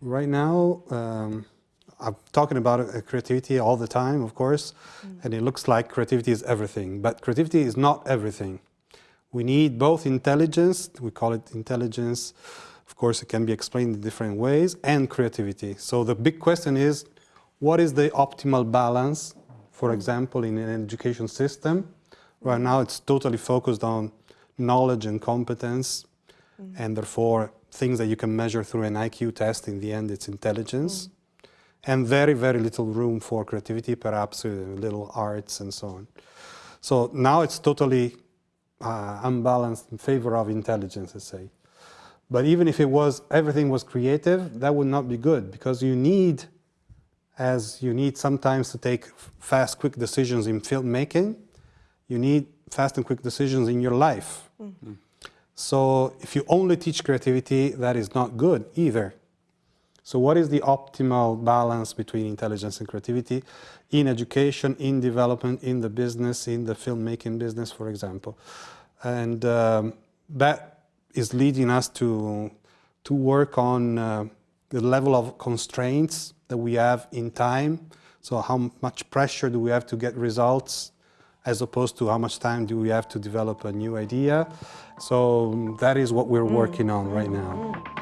Right now, um, I'm talking about uh, creativity all the time, of course, mm. and it looks like creativity is everything, but creativity is not everything. We need both intelligence, we call it intelligence, of course it can be explained in different ways, and creativity. So the big question is, what is the optimal balance, for example, in an education system? Right now it's totally focused on knowledge and competence, mm. and therefore things that you can measure through an IQ test, in the end it's intelligence. Mm and very, very little room for creativity, perhaps uh, little arts and so on. So now it's totally uh, unbalanced in favor of intelligence, let's say. But even if it was, everything was creative, that would not be good because you need, as you need sometimes to take fast, quick decisions in filmmaking, you need fast and quick decisions in your life. Mm -hmm. So if you only teach creativity, that is not good either. So what is the optimal balance between intelligence and creativity in education, in development, in the business, in the filmmaking business, for example? And um, that is leading us to, to work on uh, the level of constraints that we have in time. So how much pressure do we have to get results as opposed to how much time do we have to develop a new idea. So that is what we're working on right now.